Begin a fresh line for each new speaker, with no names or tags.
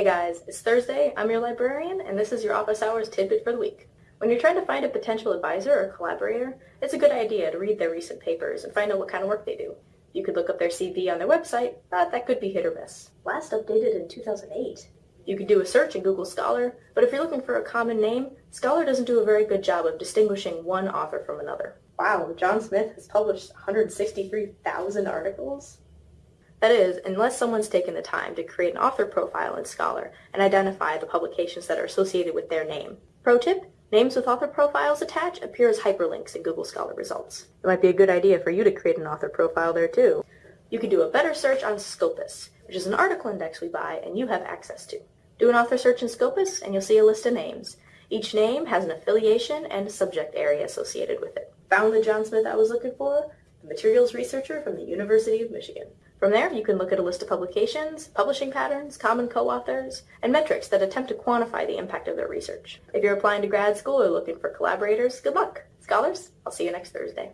Hey guys, it's Thursday, I'm your librarian, and this is your office hours tidbit for the week. When you're trying to find a potential advisor or collaborator, it's a good idea to read their recent papers and find out what kind of work they do. You could look up their CV on their website, but that could be hit or miss. Last updated in 2008. You could do a search in Google Scholar, but if you're looking for a common name, Scholar doesn't do a very good job of distinguishing one author from another. Wow, John Smith has published 163,000 articles? That is, unless someone's taken the time to create an author profile in Scholar and identify the publications that are associated with their name. Pro tip, names with author profiles attached appear as hyperlinks in Google Scholar results. It might be a good idea for you to create an author profile there too. You can do a better search on Scopus, which is an article index we buy and you have access to. Do an author search in Scopus and you'll see a list of names. Each name has an affiliation and a subject area associated with it. Found the John Smith I was looking for? The materials researcher from the University of Michigan. From there, you can look at a list of publications, publishing patterns, common co-authors, and metrics that attempt to quantify the impact of their research. If you're applying to grad school or looking for collaborators, good luck. Scholars, I'll see you next Thursday.